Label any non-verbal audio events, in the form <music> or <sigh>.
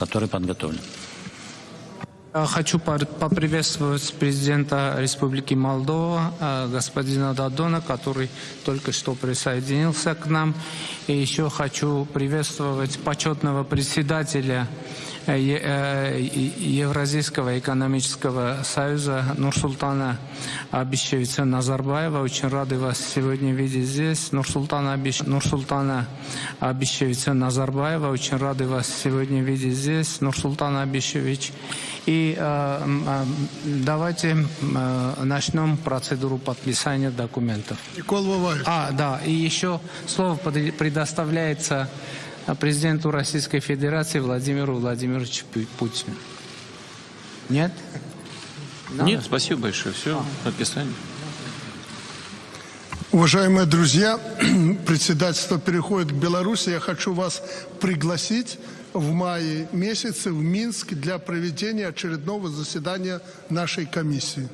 который подготовлен. Хочу поприветствовать президента Республики Молдова, э, господина Дадона, который только что присоединился к нам. И еще хочу приветствовать почетного председателя Евразийского экономического союза Нурсултана Абишевича Назарбаева. Очень рады вас сегодня видеть здесь. Нурсултана, Абиш... Нурсултана Абишевича Назарбаева. Очень рады вас сегодня видеть здесь. Нурсултан Абишевич. И э, э, давайте э, начнем процедуру подписания документов. Никол Воваев. А, да, и еще слово предоставляется э, президенту Российской Федерации Владимиру Владимировичу Пу- Путину. Нет? Да? Нет, спасибо большое. Все, подписание. Уважаемые друзья, <clears throat> председательство переходит к Беларуси. Я хочу вас пригласить в мае месяце в Минск для проведения очередного заседания нашей комиссии.